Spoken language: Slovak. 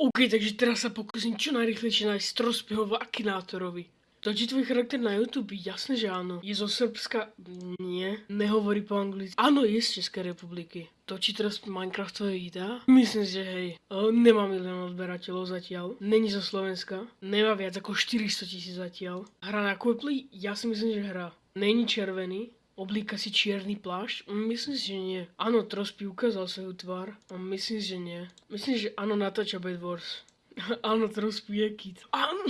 OK, takže teraz sa pokúsim čo najrychlejšie nájsť Trospyho v Akinátorovi. To ti tvoj charakter na YouTube? Jasne, že áno. Je zo Srbska? Nie. Nehovorí po anglicky. Áno, je z Českej republiky. Točí teraz Minecraftové videá? Myslím, že hej. O, nemá milión odberateľov zatiaľ. Není zo Slovenska. Nemá viac ako 400 tisíc zatiaľ. Hra na Quiply? Ja si myslím, že hrá. Není červený. Oblíka si čierny plášť? Mm, Myslím si, že nie. Áno, Trospy ukázal svoju tvár. Myslím, že nie. Myslím, že áno, natáča Bad Wars. áno, Trospy je kit. Áno.